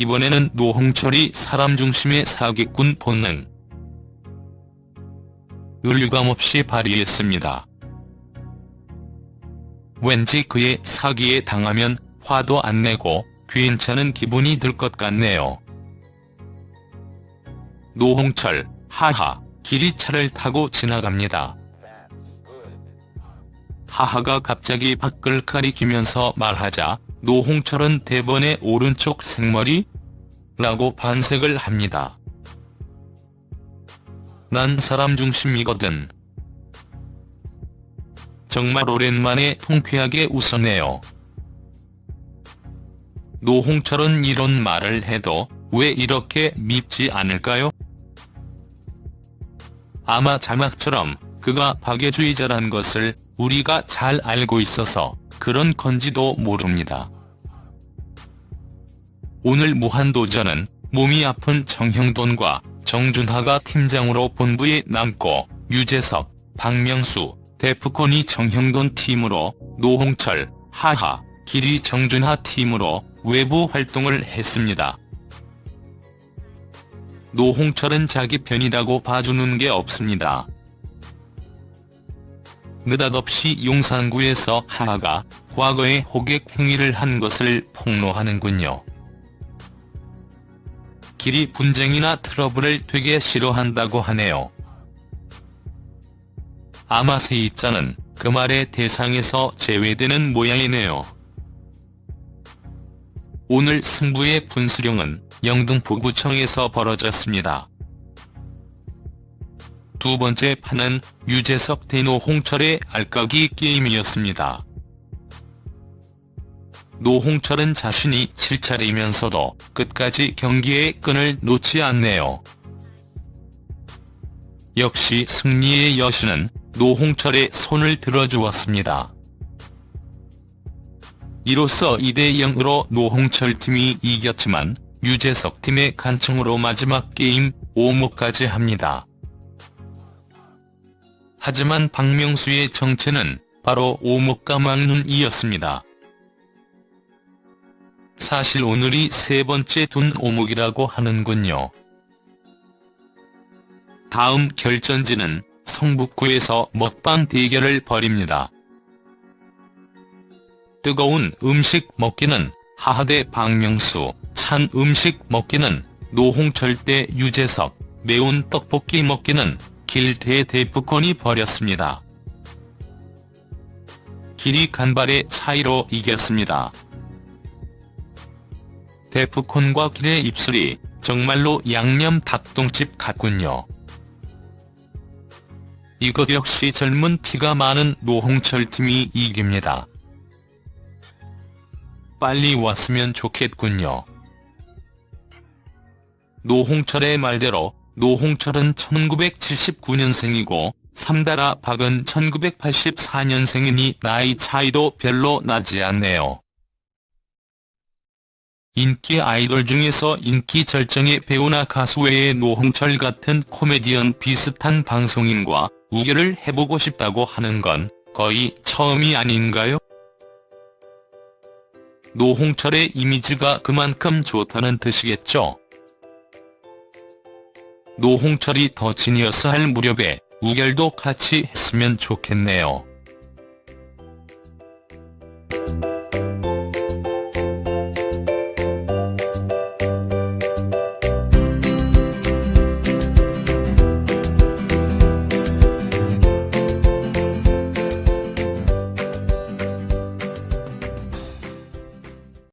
이번에는 노홍철이 사람 중심의 사기꾼 본능. 을 유감없이 발휘했습니다. 왠지 그의 사기에 당하면 화도 안 내고 괜찮은 기분이 들 것 같네요. 노홍철, 하하, 길이 차를 타고 지나갑니다. 하하가 갑자기 밖을 가리키면서 말하자 노홍철은 대번의 오른쪽 생머리? 라고 반색을 합니다. 난 사람 중심이거든. 정말 오랜만에 통쾌하게 웃었네요. 노홍철은 이런 말을 해도 왜 이렇게 밉지 않을까요? 아마 자막처럼 그가 박애주의자란 것을 우리가 잘 알고 있어서 그런 건지도 모릅니다. 오늘 무한도전은 몸이 아픈 정형돈과 정준하가 팀장으로 본부에 남고 유재석, 박명수, 데프콘이 정형돈 팀으로 노홍철, 하하, 길이 정준하 팀으로 외부 활동을 했습니다. 노홍철은 자기 편이라고 봐주는 게 없습니다. 느닷없이 용산구에서 하하가 과거에 호객 행위를 한 것을 폭로하는군요. 길이 분쟁이나 트러블을 되게 싫어한다고 하네요. 아마 세입자는 그 말의 대상에서 제외되는 모양이네요. 오늘 승부의 분수령은 영등포구청에서 벌어졌습니다. 두 번째 판은 유재석 대노 홍철의 알까기 게임이었습니다. 노홍철은 자신이 7차례면서도 끝까지 경기의 끈을 놓지 않네요. 역시 승리의 여신은 노홍철의 손을 들어주었습니다. 이로써 2대0으로 노홍철 팀이 이겼지만 유재석 팀의 간청으로 마지막 게임 5무까지 합니다. 하지만 박명수의 정체는 바로 오목가망눈이었습니다. 사실 오늘이 세 번째 둔 오목이라고 하는군요. 다음 결전지는 성북구에서 먹방 대결을 벌입니다. 뜨거운 음식 먹기는 하하대 박명수, 찬 음식 먹기는 노홍철 대 유재석, 매운 떡볶이 먹기는 길대 대프콘이 벌였습니다. 길이 간발의 차이로 이겼습니다. 데프콘과 길의 입술이 정말로 양념 닭똥집 같군요. 이것 역시 젊은 피가 많은 노홍철 팀이 이깁니다. 빨리 왔으면 좋겠군요. 노홍철의 말대로 노홍철은 1979년생이고 삼다라 박은 1984년생이니 나이 차이도 별로 나지 않네요. 인기 아이돌 중에서 인기 절정의 배우나 가수 외에 노홍철 같은 코미디언 비슷한 방송인과 우결을 해보고 싶다고 하는 건 거의 처음이 아닌가요? 노홍철의 이미지가 그만큼 좋다는 뜻이겠죠. 노홍철이 더 지니어스 할 무렵에 우결도 같이 했으면 좋겠네요.